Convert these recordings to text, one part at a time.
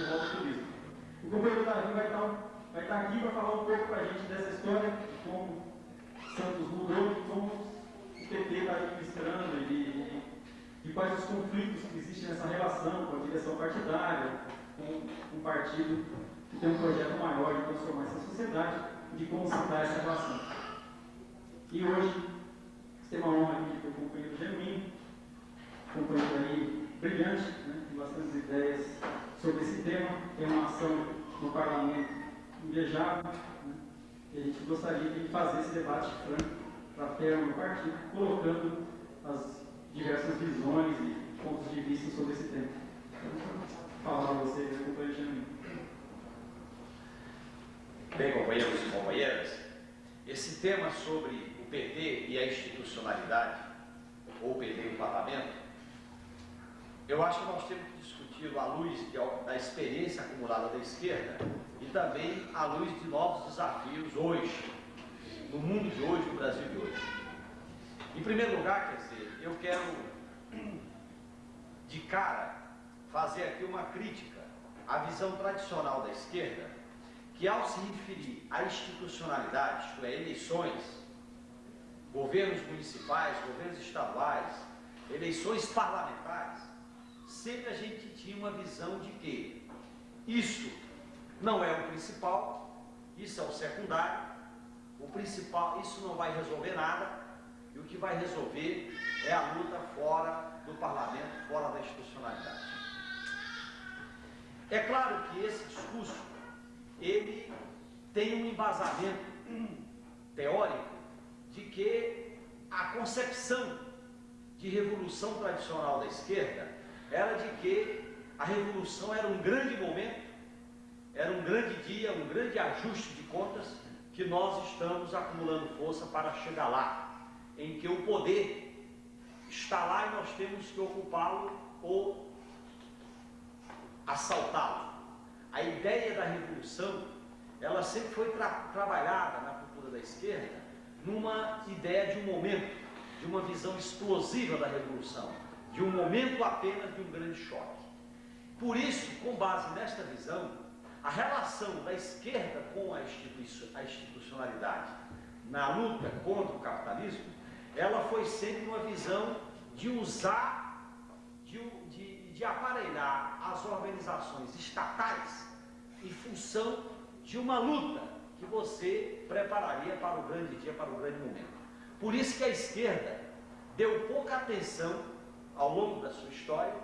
de volta ao turismo. O companheiro Davi vai estar, vai estar aqui para falar um pouco para a gente dessa história, como Santos mudou e como o PT está administrando e, e, quais os conflitos que existem nessa relação com a direção partidária, com um partido que tem um projeto maior de transformar essa sociedade de como dá essa relação. E hoje, tem uma honra aqui ter o companheiro Genuíno, companheiro aí brilhante, né, com bastantes ideias sobre esse tema, tem uma ação no parlamento invejável, né, e a gente gostaria de fazer esse debate franco para terra no partido, colocando as diversas visões e pontos de vista sobre esse tema. Então, falar a você, companheiro Genuíno. Bem, companheiros e companheiras, esse tema sobre o PT e a institucionalidade, ou o PT e o parlamento, eu acho que nós temos que discutir à luz de, da experiência acumulada da esquerda e também à luz de novos desafios hoje, no mundo de hoje, no Brasil de hoje. Em primeiro lugar, quer dizer, eu quero de cara fazer aqui uma crítica à visão tradicional da esquerda, que ao se referir à institucionalidade, isto é, eleições, governos municipais, governos estaduais, eleições parlamentares, sempre a gente tinha uma visão de que isso não é o principal, isso é o secundário, o principal, isso não vai resolver nada, e o que vai resolver é a luta fora do parlamento, fora da institucionalidade. É claro que esse discurso, ele tem um embasamento teórico de que a concepção de revolução tradicional da esquerda era de que a revolução era um grande momento, era um grande dia, um grande ajuste de contas que nós estamos acumulando força para chegar lá, em que o poder está lá e nós temos que ocupá-lo ou assaltá-lo. A ideia da revolução, ela sempre foi tra trabalhada na cultura da esquerda numa ideia de um momento, de uma visão explosiva da revolução de um momento apenas de um grande choque. Por isso, com base nesta visão, a relação da esquerda com a, institucionalidade na luta contra o capitalismo, ela foi sempre uma visão de usar, de, de, de aparelhar as organizações estatais em função de uma luta que você prepararia para o grande dia, para o grande momento. Por isso que a esquerda deu pouca atenção ao longo da sua história,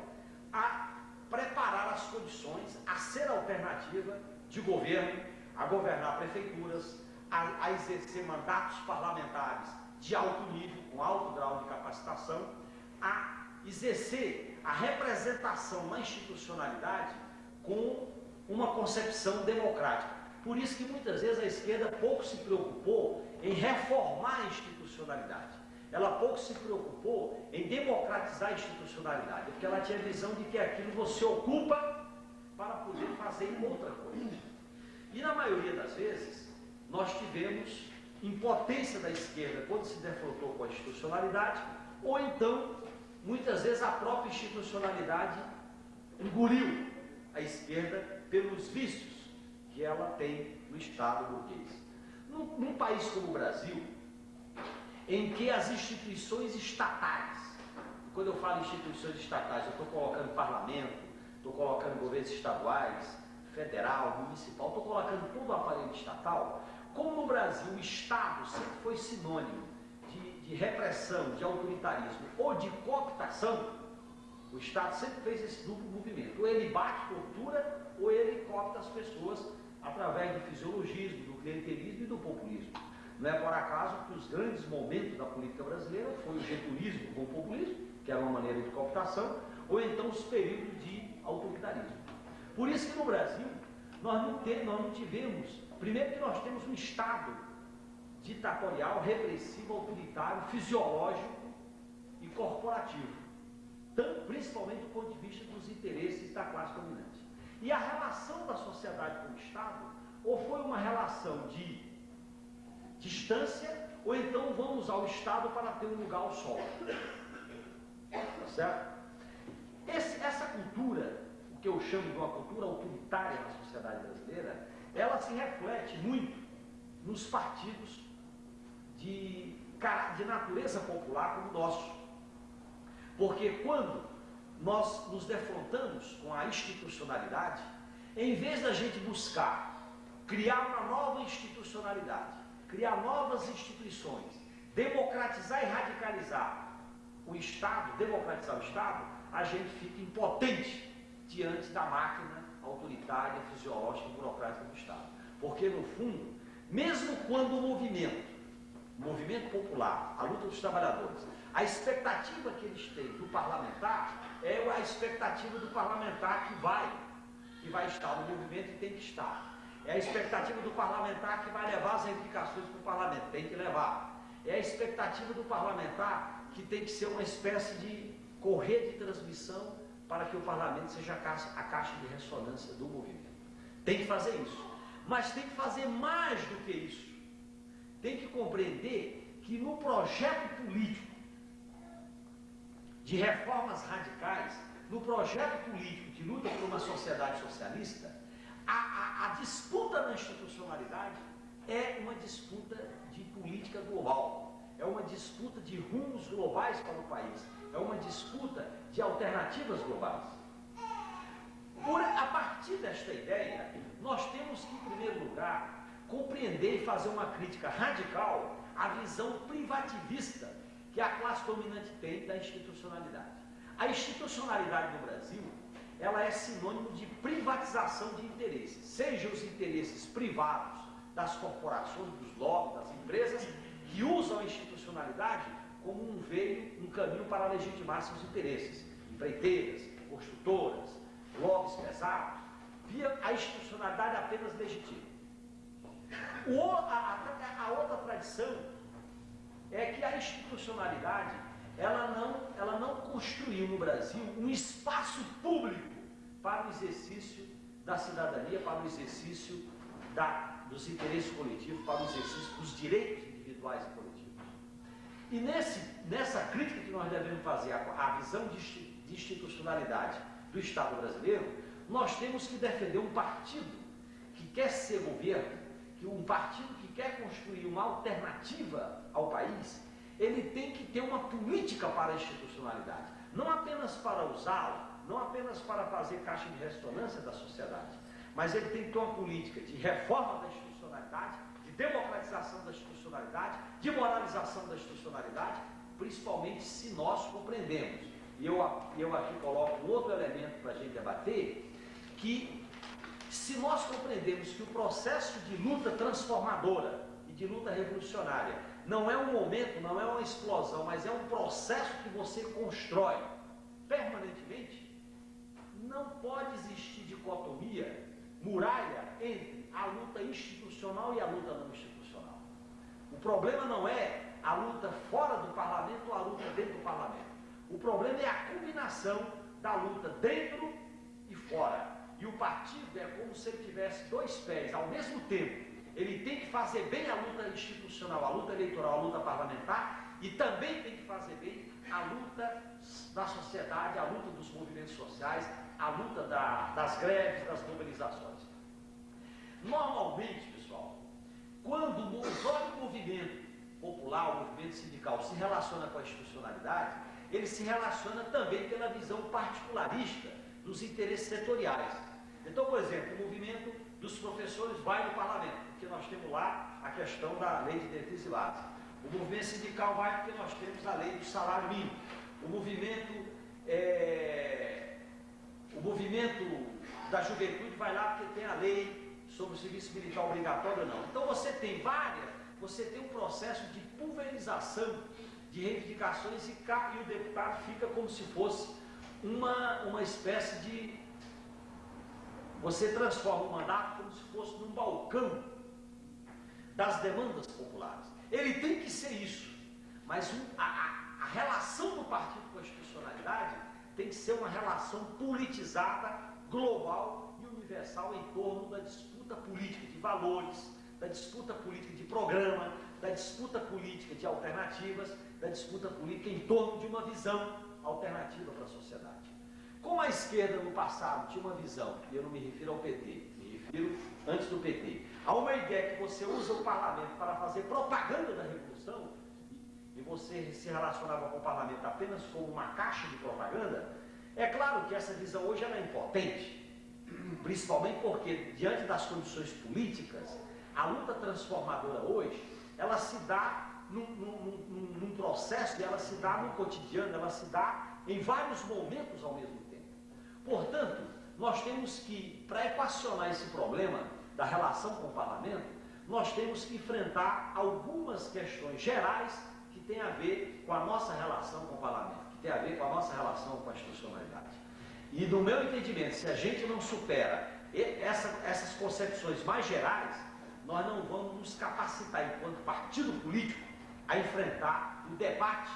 a preparar as condições, a ser alternativa de governo, a governar prefeituras, a, a exercer mandatos parlamentares de alto nível, com alto grau de capacitação, a exercer a representação na institucionalidade com uma concepção democrática. Por isso que muitas vezes a esquerda pouco se preocupou em reformar a institucionalidade ela pouco se preocupou em democratizar a institucionalidade, porque ela tinha a visão de que aquilo você ocupa para poder fazer outra coisa. E na maioria das vezes, nós tivemos impotência da esquerda quando se defrontou com a institucionalidade, ou então, muitas vezes, a própria institucionalidade engoliu a esquerda pelos vícios que ela tem no Estado burguês. Num, num país como o Brasil, em que as instituições estatais, quando eu falo instituições estatais, eu estou colocando parlamento, estou colocando governos estaduais, federal, municipal, estou colocando todo o aparelho estatal, como no Brasil o Estado sempre foi sinônimo de, de repressão, de autoritarismo ou de cooptação, o Estado sempre fez esse duplo movimento. Ou ele bate, tortura, ou ele coopta as pessoas através do fisiologismo, do clientelismo e do populismo. Não é por acaso que os grandes momentos da política brasileira foi o getulismo com o populismo, que era uma maneira de cooptação, ou então os períodos de autoritarismo. Por isso que no Brasil nós não, nós não tivemos, primeiro que nós temos um Estado ditatorial, repressivo, autoritário, fisiológico e corporativo, principalmente do ponto de vista dos interesses da classe dominante. E a relação da sociedade com o Estado, ou foi uma relação de distância, ou então vamos ao Estado para ter um lugar ao sol. Tá certo? Esse, essa cultura o que eu chamo de uma cultura autoritária na sociedade brasileira, ela se reflete muito nos partidos de, de natureza popular como o nosso. Porque quando nós nos defrontamos com a institucionalidade, em vez da gente buscar criar uma nova institucionalidade, criar novas instituições, democratizar e radicalizar o Estado, democratizar o Estado, a gente fica impotente diante da máquina autoritária, fisiológica burocrática do Estado. Porque, no fundo, mesmo quando o movimento, o movimento popular, a luta dos trabalhadores, a expectativa que eles têm do parlamentar é a expectativa do parlamentar que vai, que vai estar no movimento e tem que estar. É a expectativa do parlamentar que vai levar as reivindicações para o parlamento, tem que levar. É a expectativa do parlamentar que tem que ser uma espécie de correr de transmissão para que o parlamento seja a caixa, a caixa de ressonância do movimento. Tem que fazer isso. Mas tem que fazer mais do que isso. Tem que compreender que no projeto político de reformas radicais, no projeto político de luta por uma sociedade socialista, a, a, a disputa na institucionalidade é uma disputa de política global, é uma disputa de rumos globais para o país, é uma disputa de alternativas globais. Por, a partir desta ideia, nós temos que, em primeiro lugar, compreender e fazer uma crítica radical à visão privativista que a classe dominante tem da institucionalidade. A institucionalidade no Brasil ela é sinônimo de privatização de interesses, seja os interesses privados das corporações, dos lobbies, das empresas, que usam a institucionalidade como um veio, um caminho para legitimar seus interesses, empreiteiras, construtoras, lobbies pesados, via a institucionalidade apenas legitima. O, a, a, a outra tradição é que a institucionalidade ela não, ela não construiu no Brasil um espaço público para o exercício da cidadania, para o exercício da, dos interesses coletivos, para o exercício dos direitos individuais e coletivos. E nesse, nessa crítica que nós devemos fazer à, visão de, de institucionalidade do Estado brasileiro, nós temos que defender um partido que quer ser governo, que um partido que quer construir uma alternativa ao país, ele tem que ter uma política para a institucionalidade, não apenas para usá-la, não apenas para fazer caixa de ressonância da sociedade, mas ele tem que ter uma política de reforma da institucionalidade, de democratização da institucionalidade, de moralização da institucionalidade, principalmente se nós compreendemos. E eu, eu aqui coloco um outro elemento para a gente debater, que se nós compreendemos que o processo de luta transformadora e de luta revolucionária não é um momento, não é uma explosão, mas é um processo que você constrói permanentemente. Não pode existir dicotomia, muralha entre a luta institucional e a luta não institucional. O problema não é a luta fora do parlamento ou a luta dentro do parlamento. O problema é a combinação da luta dentro e fora. E o partido é como se ele tivesse dois pés ao mesmo tempo ele tem que fazer bem a luta institucional, a luta eleitoral, a luta parlamentar, e também tem que fazer bem a luta da sociedade, a luta dos movimentos sociais, a luta da, das greves, das mobilizações. Normalmente, pessoal, quando o próprio movimento popular, o movimento sindical se relaciona com a institucionalidade, ele se relaciona também pela visão particularista dos interesses setoriais. Então, por exemplo, o movimento dos professores vai no parlamento porque nós temos lá a questão da lei de diretrizes e bases. O movimento sindical vai porque nós temos a lei do salário mínimo. O movimento, é, o movimento da juventude vai lá porque tem a lei sobre o serviço militar obrigatório ou não. Então você tem várias, você tem um processo de pulverização de reivindicações e, e o deputado fica como se fosse uma, uma espécie de. Você transforma o mandato como se fosse num balcão das demandas populares. Ele tem que ser isso, mas a, a, relação do partido com a institucionalidade tem que ser uma relação politizada, global e universal em torno da disputa política de valores, da disputa política de programa, da disputa política de alternativas, da disputa política em torno de uma visão alternativa para a sociedade. Como a esquerda no passado tinha uma visão, e eu não me refiro ao PT, me refiro antes do PT, a uma ideia que você usa o parlamento para fazer propaganda da revolução, e você se relacionava com o parlamento apenas como uma caixa de propaganda, é claro que essa visão hoje é impotente, principalmente porque, diante das condições políticas, a luta transformadora hoje, ela se dá num, num, num, processo e ela se dá no cotidiano, ela se dá em vários momentos ao mesmo tempo. Portanto, nós temos que, para equacionar esse problema da relação com o parlamento, nós temos que enfrentar algumas questões gerais que têm a ver com a nossa relação com o parlamento, que têm a ver com a nossa relação com a institucionalidade. E no meu entendimento, se a gente não supera essa, essas concepções mais gerais, nós não vamos nos capacitar enquanto partido político a enfrentar o debate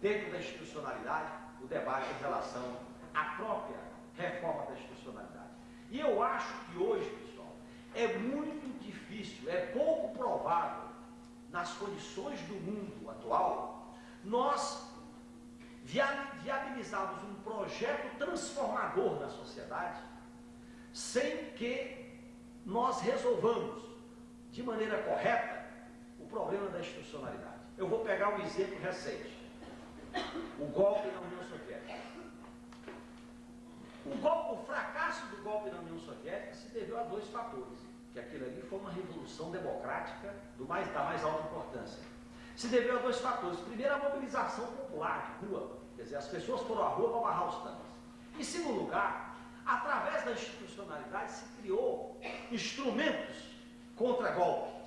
dentro da institucionalidade, o debate em relação à própria reforma da institucionalidade. E eu acho que hoje, pessoal, é muito difícil, é pouco provável, nas condições do mundo atual, nós viabilizarmos um projeto transformador na sociedade sem que nós resolvamos de maneira correta problema da institucionalidade. Eu vou pegar um exemplo recente. O golpe na União Soviética. O, golpe, o fracasso do golpe na União Soviética se deveu a dois fatores. Que aquilo ali foi uma revolução democrática do mais, da mais alta importância. Se deveu a dois fatores. Primeiro, a mobilização popular de rua. Quer dizer, as pessoas foram à rua para barrar os tanques. Em segundo lugar, através da institucionalidade se criou instrumentos contra golpe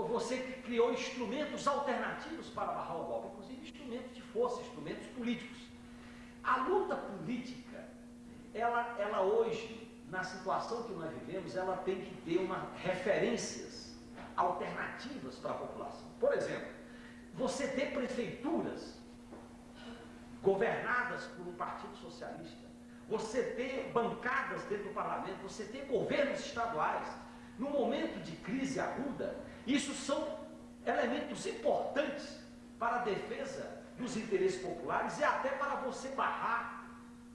você criou instrumentos alternativos para barrar o golpe, inclusive instrumentos de força, instrumentos políticos. A luta política, ela, ela hoje, na situação que nós vivemos, ela tem que ter uma referências alternativas para a população. Por exemplo, você ter prefeituras governadas por um partido socialista, você ter bancadas dentro do parlamento, você ter governos estaduais, no momento de crise aguda, isso são elementos importantes para a defesa dos interesses populares e até para você barrar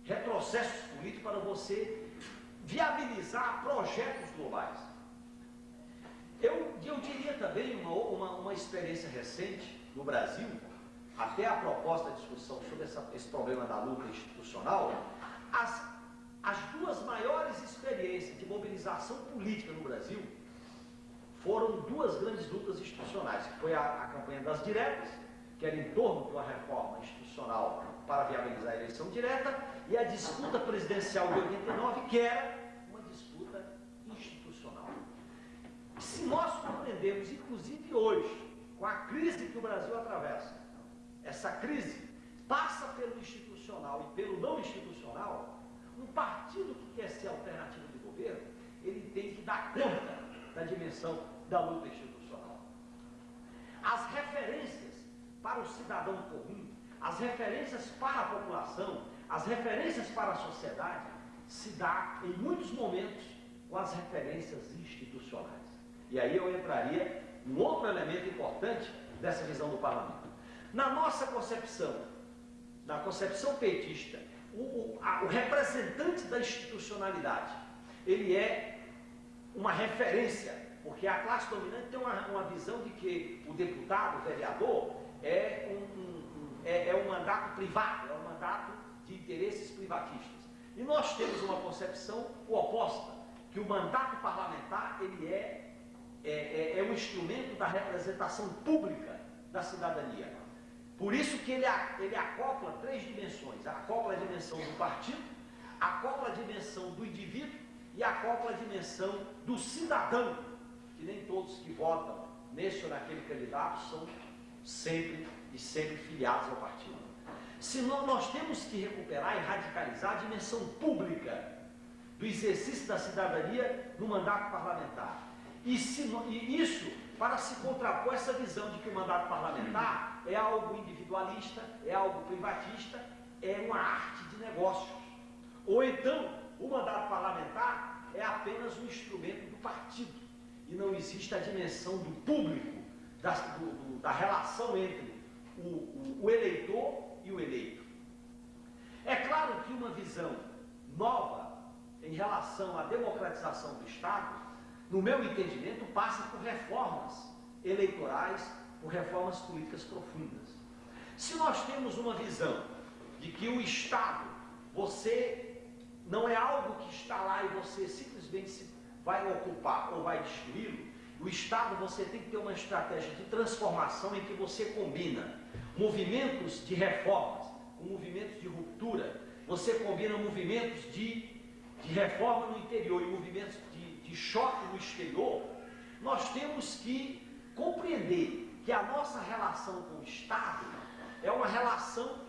retrocessos políticos, para você viabilizar projetos globais. Eu, eu diria também uma, uma, uma experiência recente no Brasil, até a proposta de discussão sobre essa, esse problema da luta institucional, as, as duas maiores experiências de mobilização política no Brasil foram duas grandes lutas institucionais, que foi a, a campanha das diretas, que era em torno de uma reforma institucional para viabilizar a eleição direta, e a disputa presidencial de 89, que era uma disputa institucional. Se nós compreendemos, inclusive hoje, com a crise que o Brasil atravessa, essa crise passa pelo institucional e pelo não institucional, um partido que quer ser alternativa de governo, ele tem que dar conta da dimensão da luta institucional. As referências para o cidadão comum, as referências para a população, as referências para a sociedade, se dá em muitos momentos com as referências institucionais. E aí eu entraria um outro elemento importante dessa visão do parlamento. Na nossa concepção, na concepção petista, o, a, o representante da institucionalidade, ele é uma referência, porque a classe dominante tem uma, uma visão de que o deputado, o vereador, é um, um, é, é um mandato privado, é um mandato de interesses privatistas. E nós temos uma concepção oposta, que o mandato parlamentar ele é, é, é, é um instrumento da representação pública da cidadania. Por isso que ele, ele acopla três dimensões. Acopla a dimensão do partido, acopla a dimensão do indivíduo e acopla a dimensão do cidadão, que nem todos que votam nesse ou naquele candidato são sempre e sempre filiados ao partido. Senão nós temos que recuperar e radicalizar a dimensão pública do exercício da cidadania no mandato parlamentar. E, se, e isso para se contrapor essa visão de que o mandato parlamentar é algo individualista, é algo privatista, é uma arte de negócios. Ou então, o mandato parlamentar é apenas um instrumento do partido e não existe a dimensão do público, da, do, da relação entre o, o, o eleitor e o eleito. É claro que uma visão nova em relação à democratização do Estado, no meu entendimento, passa por reformas eleitorais, por reformas políticas profundas. Se nós temos uma visão de que o Estado, você não é algo que está lá e você simplesmente vai ocupar ou vai destruí-lo, o Estado você tem que ter uma estratégia de transformação em que você combina movimentos de reformas com movimentos de ruptura, você combina movimentos de, de reforma no interior e movimentos de, de choque no exterior, nós temos que compreender que a nossa relação com o Estado é uma relação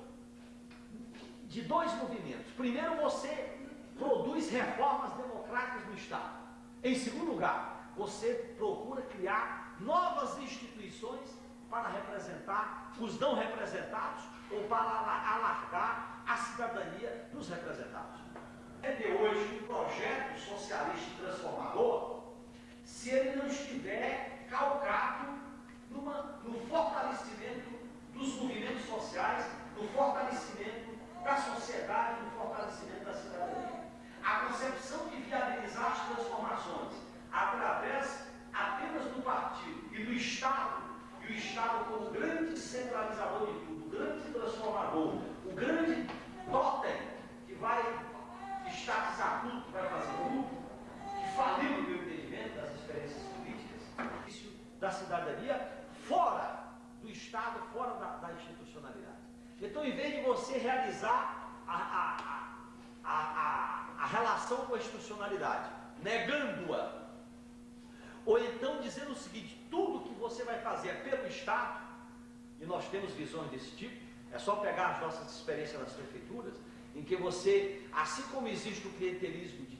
de dois movimentos. Primeiro, você produz reformas democráticas no Estado. Em segundo lugar, você procura criar novas instituições para representar os não representados ou para alargar a cidadania dos representados. É de hoje um projeto socialista transformador se ele não estiver calcado numa, no fortalecimento dos movimentos sociais, no fortalecimento da sociedade, no fortalecimento da cidadania. A concepção de viabilizar as transformações através apenas do partido e do Estado, e o Estado como grande centralizador de tudo, o grande transformador, o grande totem que vai estatizar tudo, que vai fazer tudo, que faliu no meu entendimento das experiências políticas, da cidadania, fora do Estado, fora da, da institucionalidade. Então, em vez de você realizar a, a, a, a, a relação com a institucionalidade, negando-a, ou então dizendo o seguinte: tudo que você vai fazer é pelo Estado, e nós temos visões desse tipo, é só pegar as nossas experiências nas prefeituras, em que você, assim como existe o clientelismo